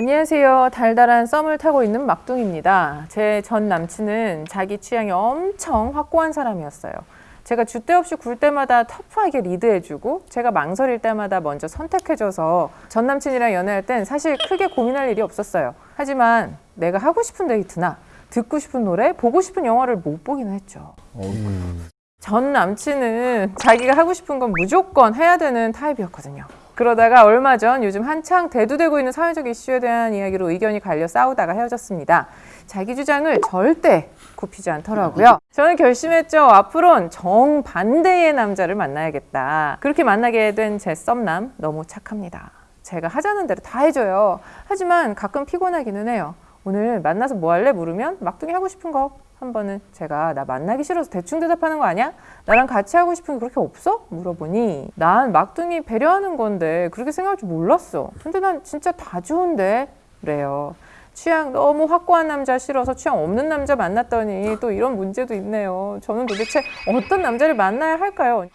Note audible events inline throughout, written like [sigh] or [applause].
안녕하세요. 달달한 썸을 타고 있는 막둥입니다. 제 전 남친은 자기 취향이 엄청 확고한 사람이었어요. 제가 줏대 없이 굴 때마다 터프하게 리드해주고 제가 망설일 때마다 먼저 선택해줘서 전 남친이랑 연애할 땐 사실 크게 고민할 일이 없었어요. 하지만 내가 하고 싶은 데이트나 듣고 싶은 노래, 보고 싶은 영화를 못 보긴 했죠. 전 남친은 자기가 하고 싶은 건 무조건 해야 되는 타입이었거든요. 그러다가 얼마 전 요즘 한창 대두되고 있는 사회적 이슈에 대한 이야기로 의견이 갈려 싸우다가 헤어졌습니다. 자기 주장을 절대 굽히지 않더라고요. 저는 결심했죠. 앞으론 정반대의 남자를 만나야겠다. 그렇게 만나게 된 제 썸남 너무 착합니다. 제가 하자는 대로 다 해줘요. 하지만 가끔 피곤하기는 해요. 오늘 만나서 뭐 할래? 물으면 막둥이 하고 싶은 거 한 번은 제가 나 만나기 싫어서 대충 대답하는 거 아니야? 나랑 같이 하고 싶은 게 그렇게 없어? 물어보니 난 막둥이 배려하는 건데 그렇게 생각할 줄 몰랐어. 근데 난 진짜 다 좋은데 그래요. 취향 너무 확고한 남자 싫어서 취향 없는 남자 만났더니 또 이런 문제도 있네요. 저는 도대체 어떤 남자를 만나야 할까요?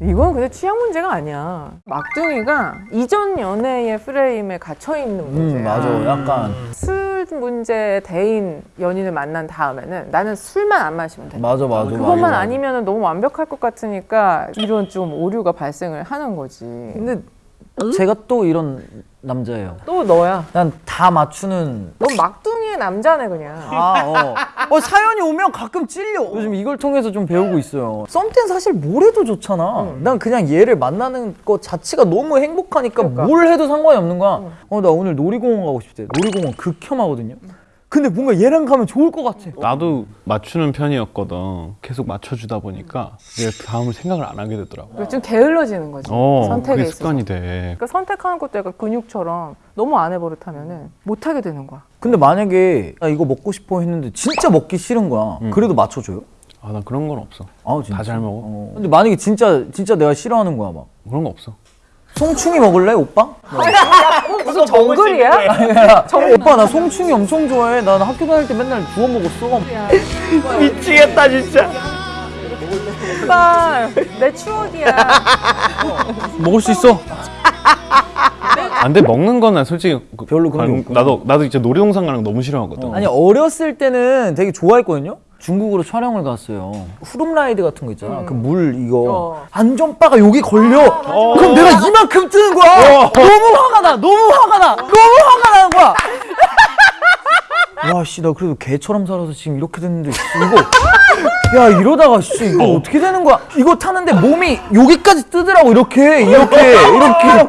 이건 근데 취향 문제가 아니야. 막둥이가 이전 연애의 프레임에 갇혀 있는 문제야. 음 맞아 약간 술 문제 대인 연인을 만난 다음에는 나는 술만 안 마시면 돼. 맞아 맞아 그것만 맞아. 아니면 너무 완벽할 것 같으니까 이런 좀 오류가 발생을 하는 거지. 근데 제가 또 이런 남자예요 또 너야. 난 다 맞추는 넌 막둥이의 남자네 그냥. 아, 어. 어, 사연이 오면 가끔 찔려. 요즘 이걸 통해서 좀 배우고 있어요. 썸땐 사실 뭘 해도 좋잖아. 난 그냥 얘를 만나는 것 자체가 너무 행복하니까 그러니까. 뭘 해도 상관이 없는 거야. 어, 나 오늘 놀이공원 가고 싶대. 놀이공원 극혐하거든요. 근데 뭔가 얘랑 가면 좋을 것 같아. 나도 맞추는 편이었거든. 계속 맞춰주다 보니까 내가 다음을 생각을 안 하게 되더라고. 좀 게을러지는 거지. 어, 선택에 그게 있어서. 습관이 돼. 그러니까 선택하는 것도 약간 근육처럼 너무 안 해버릇하면 은 못 하게 되는 거야. 근데 만약에 나 이거 먹고 싶어 했는데 진짜 먹기 싫은 거야. 그래도 맞춰줘요? 아, 나 그런 건 없어. 아, 진짜? 다 잘 먹어. 어. 근데 만약에 진짜 진짜 내가 싫어하는 거야 막. 그런 거 없어. 송충이 먹을래 오빠? 무슨 정글이야? 야, 오빠 나 송충이 엄청 좋아해. 난 학교 다닐 때 맨날 구워 먹었어. [laughs] 미치겠다 진짜. 오빠 내 추억이야. 먹을 수 있어. [laughs] 안 돼, 먹는 건난 솔직히 그- 별로 그런 게. 나도 나도 진짜 놀이동산 가는 거 너무 싫어하거든. 아니 어렸을 때는 되게 좋아했거든요. 중국으로 촬영을 갔어요. 후룸라이드 같은 거 있잖아. 그물 이거 어. 안전바가 여기 걸려. 그럼 내가 이만큼 뜨는 거야. 너무 화가 나. 너무 화가 나. 너무 화가 나는 거야. 와, 씨, 나 그래도 개처럼 살아서 지금 이렇게 됐는데, 씨, 이거. 야, 이러다가, 씨, 이거 어떻게 되는 거야? 이거 타는데 몸이 여기까지 뜨더라고, 이렇게, 이렇게, 이렇게.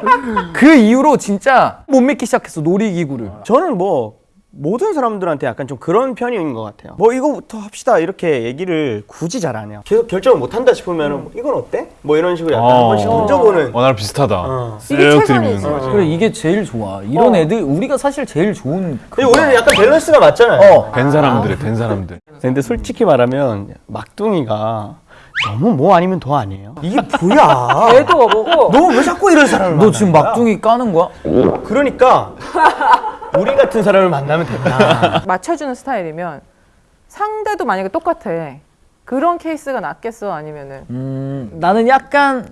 그 이후로 진짜 못 믿기 시작했어, 놀이기구를. 저는 뭐 모든 사람들한테 약간 좀 그런 편인 것 같아요. 뭐 이거부터 합시다 이렇게 얘기를 굳이 잘 안 해요. 계속 결정을 못 한다 싶으면 은 이건 어때? 뭐 이런 식으로 약간 한 번씩 던져보는. 어, 나랑 비슷하다. 어. 이게 쓱 최선이지. 들이미는 그래 이게 제일 좋아. 이런 애들 우리가 사실 제일 좋은. 우리는 약간 밸런스가 맞잖아요. 어. 된 사람들이 된 사람들. 근데 솔직히 말하면 막둥이가 너무 뭐 아니면 더 아니에요. 이게 뭐야? [laughs] 애도 없고 너왜 자꾸 이런 사람을 너 지금 막둥이 까는? 거야? 그러니까 우리 같은 사람을 만나면 된다. [laughs] 맞춰주는 스타일이면 상대도 만약에 똑같아. 그런 케이스가 낫겠어 아니면은 음 나는 약간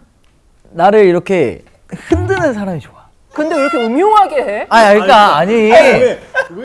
나를 이렇게 흔드는 사람이 좋아. 근데 왜 이렇게 음흉하게 해? 아니 그러니까 아니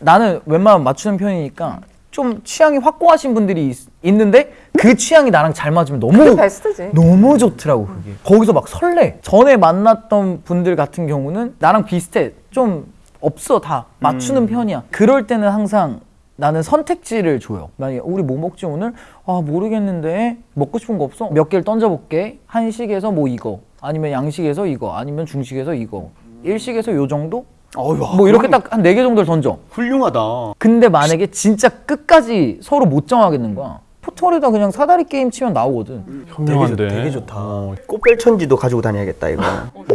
나는 웬만하면 맞추는 편이니까 좀 취향이 확고하신 분들이 있, 있는데 그 취향이 나랑 잘 맞으면 너무 베스트지. 너무 좋더라고 그게 거기서 막 설레 전에 만났던 분들 같은 경우는 나랑 비슷해 좀 없어 다. 맞추는 편이야. 그럴 때는 항상 나는 선택지를 줘요. 만약에 우리 뭐 먹지 오늘? 아 모르겠는데. 먹고 싶은 거 없어? 몇 개를 던져볼게. 한식에서 뭐 이거. 아니면 양식에서 이거. 아니면 중식에서 이거. 일식에서 요 정도? 어휴, 뭐 이렇게 딱 한 네 개 정도를 던져. 훌륭하다. 근데 만약에 진짜 끝까지 서로 못 정하겠는 거야. 포털에다 그냥 사다리 게임 치면 나오거든. 현명한데. 되게 좋다. 어, 꽃별천지도 가지고 다녀야겠다 이거.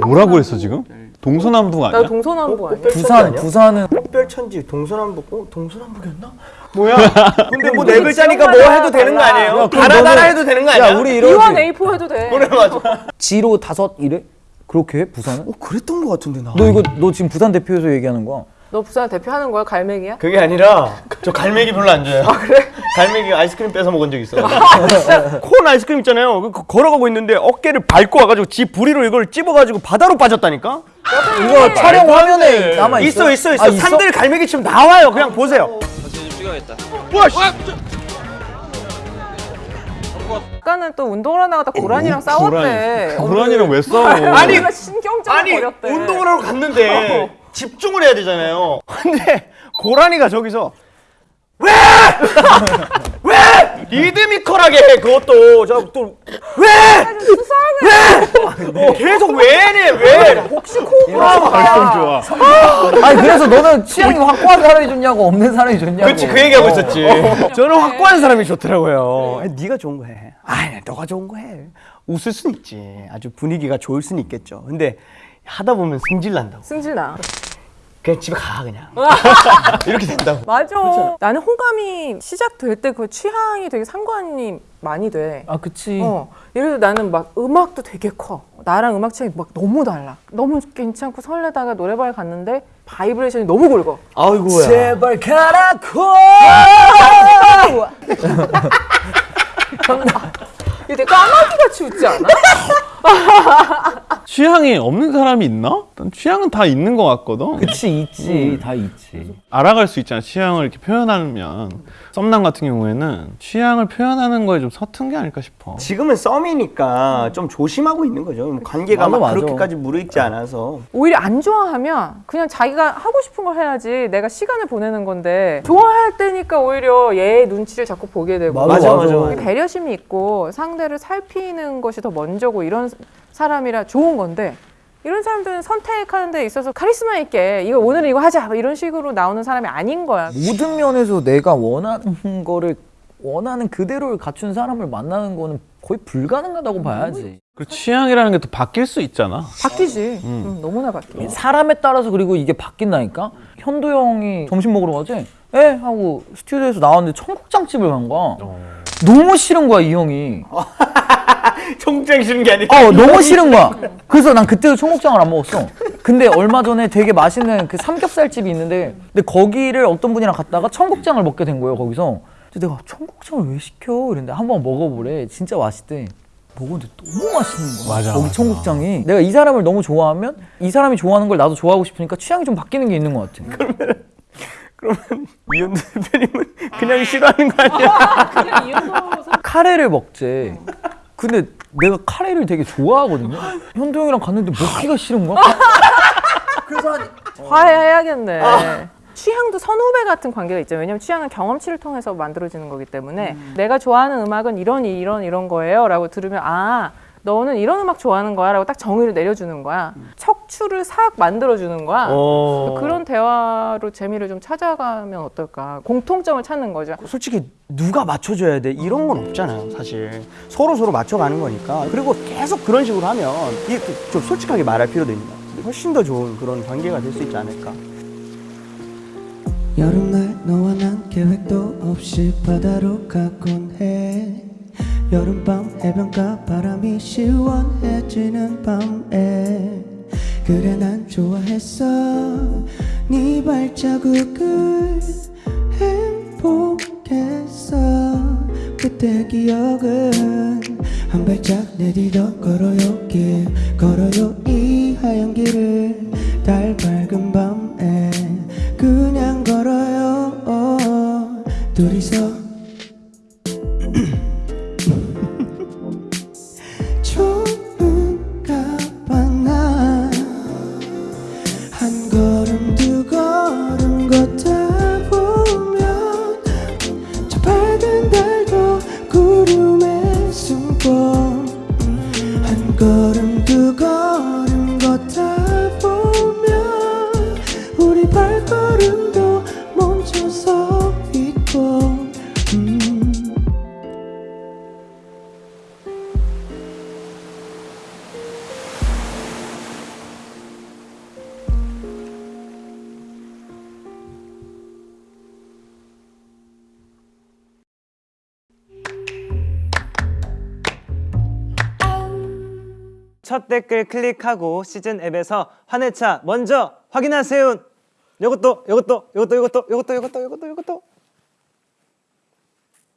뭐라고 했어 지금? 동서남북 나 아니야? 동서남북 아니야? 부산 부산은 꽃별천지 동서남북 어? 동서남북이었나? 뭐야? [laughs] 근데 뭐 네 글자니까 뭐 해도 되는 거. 아니에요? 야, 달아달아 너는- 해도 되는 거 아니야? 야 우리 이러지 A4 해도 돼. 그래 맞아. [laughs] 지로 다섯 이래? 그렇게 해 부산은? 어 그랬던 거 같은데 나. 너 이거 너 지금 부산 대표에서 얘기하는 거야? 너 부산 대표하는 거야? 갈매기야? 그게 아니라 저 갈매기 별로 안 좋아해요. 아 그래? 갈매기 아이스크림 뺏어 먹은 적 있어요. 콘 아이스크림 있잖아요. 그 거- 걸어가고 있는데 어깨를 밟고 와가지고 지 부리로 이걸 찝어가지고 바다로 빠졌다니까? 이거 촬영 화면에 남아 있어. 있어 있어 있어. 아, 산들 갈매기 지금 나와요. 그냥 보세요. 아까는 또 운동을 나가다 고라니랑 싸웠대. 고라니랑 왜 싸워? [laughs] 아니, 아니 신경전을 아니 벌였대. 운동을 하러 갔는데 집중을 해야 되잖아요. 근데 고라니가 저기서 왜? [laughs] 왜? 리드미컬하게 해 그것도 저또 왜? 왜? 왜? 계속 왜네 왜? 혹시 코브라 발성 좋아. 아니 그래서 너는 취향이 확고한 사람이 좋냐고 없는 사람이 좋냐고. 그렇지 그 얘기하고 있었지. 저는 확고한 사람이 좋더라고요. 아니, 네가 좋은 거 해. 아니 너가 좋은 거 해. 웃을 순 있지. 아주 분위기가 좋을 순 있겠죠. 근데 하다 보면 승질 난다고. 승질 나. 그냥 집에 가 그냥. [laughs] 이렇게 된다고. 맞아. 나는 호감이 시작될 때 그 취향이 되게 상관이 많이 돼. 아 그치. 어, 예를 들어 나는 막 음악도 되게 커. 나랑 음악 취향이 막 너무 달라. 너무 괜찮고 설레다가 노래방에 갔는데 바이브레이션이 너무 굵어. 아이고야. 제발 가라고. [laughs] 이게 되게 까마귀 같이 웃지 않아? [laughs] 취향이 없는 사람이 있나? 난 취향은 다 있는 것 같거든. 그치 있지 다 있지. 알아갈 수 있잖아. 취향을 이렇게 표현하면 썸남 같은 경우에는 취향을 표현하는 거에 좀 서툰 게 아닐까 싶어. 지금은 썸이니까 좀 조심하고 있는 거죠. 뭐 관계가 맞아, 막. 그렇게까지 무르익지 않아서. 오히려 안 좋아하면 그냥 자기가 하고 싶은 걸 해야지 내가 시간을 보내는 건데 좋아할 때니까 오히려 얘 눈치를 자꾸 보게 되고 맞아, 맞아, 맞아. 배려심이 있고 상대를 살피는 것이 더 먼저고 이런 사람이라 좋은 건데 이런 사람들은 선택하는 데 있어서 카리스마 있게 이거 오늘은 이거 하자 뭐 이런 식으로 나오는 사람이 아닌 거야. 모든 면에서 내가 원하는 거를 원하는 그대로를 갖춘 사람을 만나는 거는 거의 불가능하다고 봐야지. 그리고 취향이라는 게 또 바뀔 수 있잖아. 바뀌지. 음, 너무나 바뀌어. 사람에 따라서 그리고 이게 바뀐다니까. 현도 형이 점심 먹으러 가지? 예 하고 스튜디오에서 나왔는데 청국장집을 간 거야. 너무 싫은 거야 이 형이. [laughs] [laughs] 청장 싫은 게 아니라. 어 너무 싫은 거야. [laughs] 그래서 난 그때도 청국장을 안 먹었어. 근데 얼마 전에 되게 맛있는 그 삼겹살집이 있는데 근데 거기를 어떤 분이랑 갔다가 청국장을 먹게 된 거예요 거기서. 근데 내가 청국장을 왜 시켜? 이랬는데 한번 먹어보래. 진짜 맛있대. 먹었는데 너무 맛있는 거야. 맞아, 거기 맞아. 청국장이. 내가 이 사람을 너무 좋아하면 이 사람이 좋아하는 걸 나도 좋아하고 싶으니까 취향이 좀 바뀌는 게 있는 것 같아. 그러면 이현도 대표님은 그냥 싫어하는 거 아니야? 카레를 먹재. 근데 내가 카레를 되게 좋아하거든요. 현도 형이랑 갔는데 먹기가 싫은 거야. [laughs] 화해해야겠네. 취향도 선후배 같은 관계가 있죠. 왜냐면 취향은 경험치를 통해서 만들어지는 거기 때문에 내가 좋아하는 음악은 이런 이런 이런 거예요 라고 들으면 아 너는 이런 음악 좋아하는 거야 라고 딱 정의를 내려주는 거야. 척추를 싹 만들어주는 거야. 어. 그런 대화로 재미를 좀 찾아가면 어떨까. 공통점을 찾는 거죠. 솔직히 누가 맞춰줘야 돼 이런 건 없잖아요 사실 서로 서로 맞춰가는 거니까 그리고 계속 그런 식으로 하면 이게 좀 솔직하게 말할 필요도 같아요 훨씬 더 좋은 그런 관계가 될 수 있지 않을까 여름날 너와 난 계획도 없이 바다로 가곤 해 여름밤 해변가 바람이 시원해지는 밤에 그래 난 좋아했어. 네 발자국을 행복했어. 그때 기억은 한 발짝 내디뎌 걸어요 길 걸어요 이 하얀 길을 달 밝은 밤에 그냥 걸어요. 어, 둘이서 발걸음도 멈춰서 있고 음. 첫 댓글 클릭하고 시즌 앱에서 환해차 먼저 확인하세요. 요것도 요것도 요것도 요것도 요것도 요것도 요것도. 요것도